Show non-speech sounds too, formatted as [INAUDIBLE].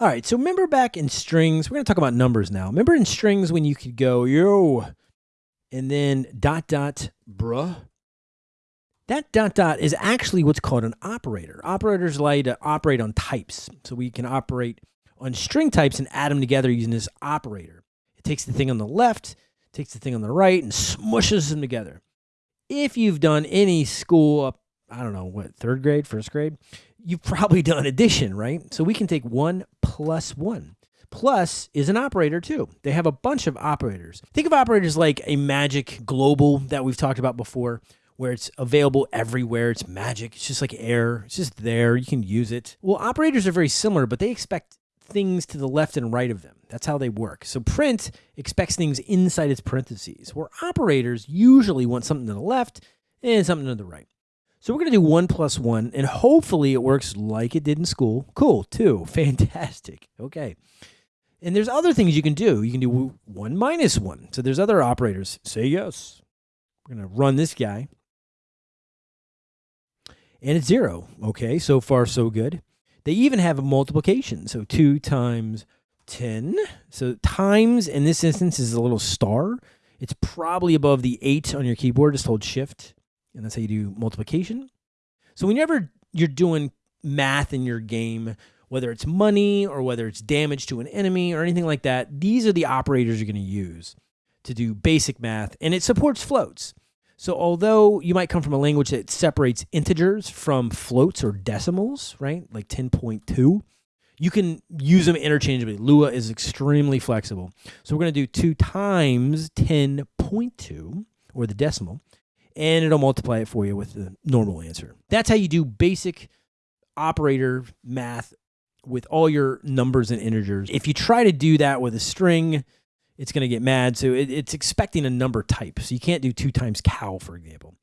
All right, so remember back in strings, we're going to talk about numbers now. Remember in strings when you could go, yo, and then dot, dot, bruh? That dot, dot is actually what's called an operator. Operators allow you to operate on types. So we can operate on string types and add them together using this operator. It takes the thing on the left, takes the thing on the right, and smushes them together. If you've done any school up, I don't know, what, third grade, first grade, you've probably done addition, right? So we can take one plus one. Plus is an operator too. They have a bunch of operators. Think of operators like a magic global that we've talked about before, where it's available everywhere. It's magic. It's just like air. It's just there. You can use it. Well, operators are very similar, but they expect things to the left and right of them. That's how they work. So print expects things inside its parentheses, where operators usually want something to the left and something to the right. So we're going to do 1 plus 1, and hopefully it works like it did in school. Cool, 2. [LAUGHS] Fantastic. Okay. And there's other things you can do. You can do 1 minus 1. So there's other operators. Say yes. We're going to run this guy. And it's 0. Okay, so far so good. They even have a multiplication. So 2 times 10. So times in this instance is a little star. It's probably above the 8 on your keyboard. Just hold shift and that's how you do multiplication. So whenever you're doing math in your game, whether it's money or whether it's damage to an enemy or anything like that, these are the operators you're going to use to do basic math, and it supports floats. So although you might come from a language that separates integers from floats or decimals, right, like 10.2, you can use them interchangeably. Lua is extremely flexible. So we're going to do 2 times 10.2, or the decimal, and it'll multiply it for you with the normal answer. That's how you do basic operator math with all your numbers and integers. If you try to do that with a string, it's going to get mad. So it, it's expecting a number type. So you can't do two times cow, for example.